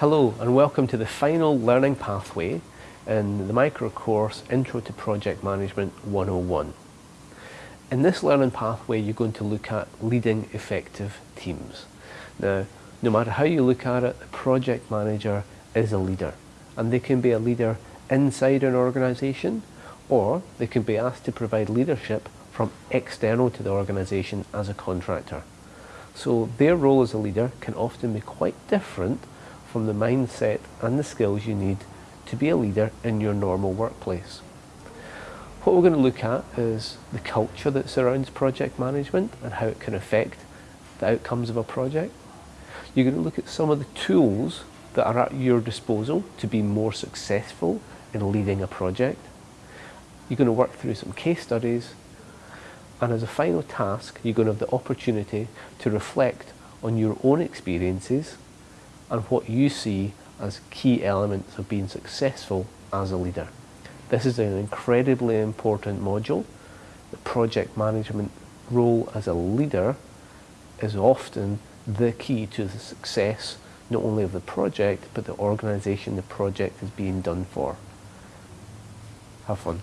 Hello and welcome to the final learning pathway in the micro course Intro to Project Management 101. In this learning pathway you're going to look at leading effective teams. Now no matter how you look at it, the project manager is a leader and they can be a leader inside an organisation or they can be asked to provide leadership from external to the organisation as a contractor. So their role as a leader can often be quite different from the mindset and the skills you need to be a leader in your normal workplace. What we're going to look at is the culture that surrounds project management and how it can affect the outcomes of a project. You're going to look at some of the tools that are at your disposal to be more successful in leading a project. You're going to work through some case studies and as a final task you're going to have the opportunity to reflect on your own experiences and what you see as key elements of being successful as a leader. This is an incredibly important module. The project management role as a leader is often the key to the success not only of the project but the organisation the project is being done for. Have fun.